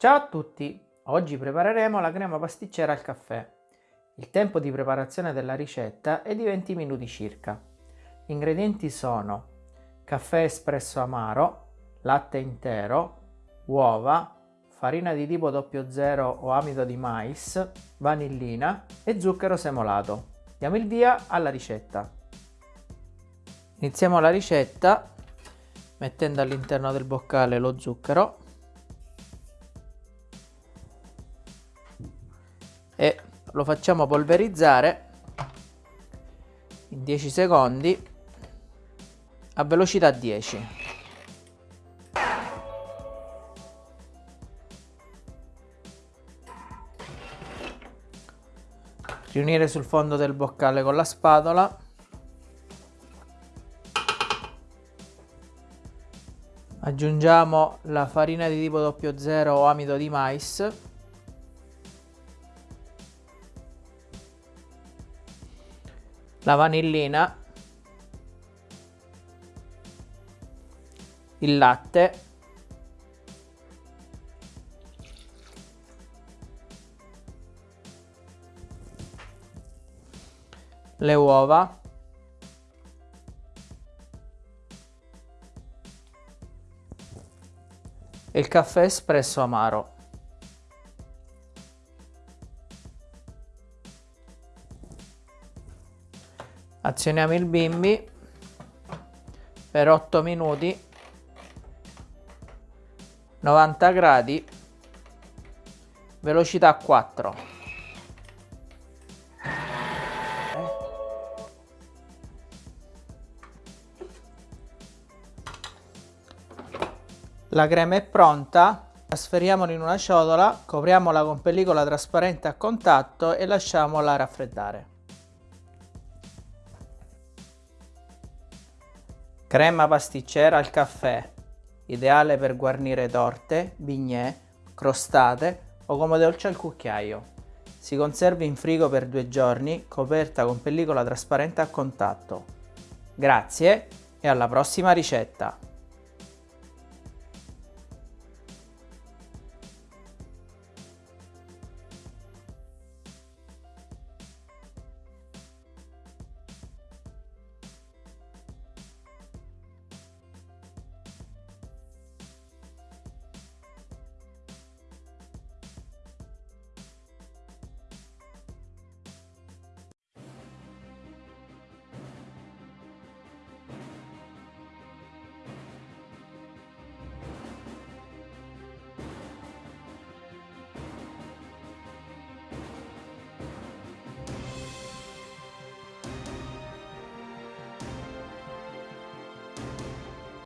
Ciao a tutti! Oggi prepareremo la crema pasticcera al caffè. Il tempo di preparazione della ricetta è di 20 minuti circa. Gli ingredienti sono caffè espresso amaro, latte intero, uova, farina di tipo 00 o amido di mais, vanillina e zucchero semolato. Diamo il via alla ricetta. Iniziamo la ricetta mettendo all'interno del boccale lo zucchero e lo facciamo polverizzare in 10 secondi a velocità 10 riunire sul fondo del boccale con la spatola. Aggiungiamo la farina di tipo 00 o amido di mais la vanillina, il latte, le uova, e il caffè espresso amaro. Azioniamo il bimbi per 8 minuti 90 gradi velocità 4 la crema è pronta trasferiamola in una ciotola copriamola con pellicola trasparente a contatto e lasciamola raffreddare Crema pasticcera al caffè, ideale per guarnire torte, bignè, crostate o come dolce al cucchiaio. Si conserva in frigo per due giorni, coperta con pellicola trasparente a contatto. Grazie e alla prossima ricetta!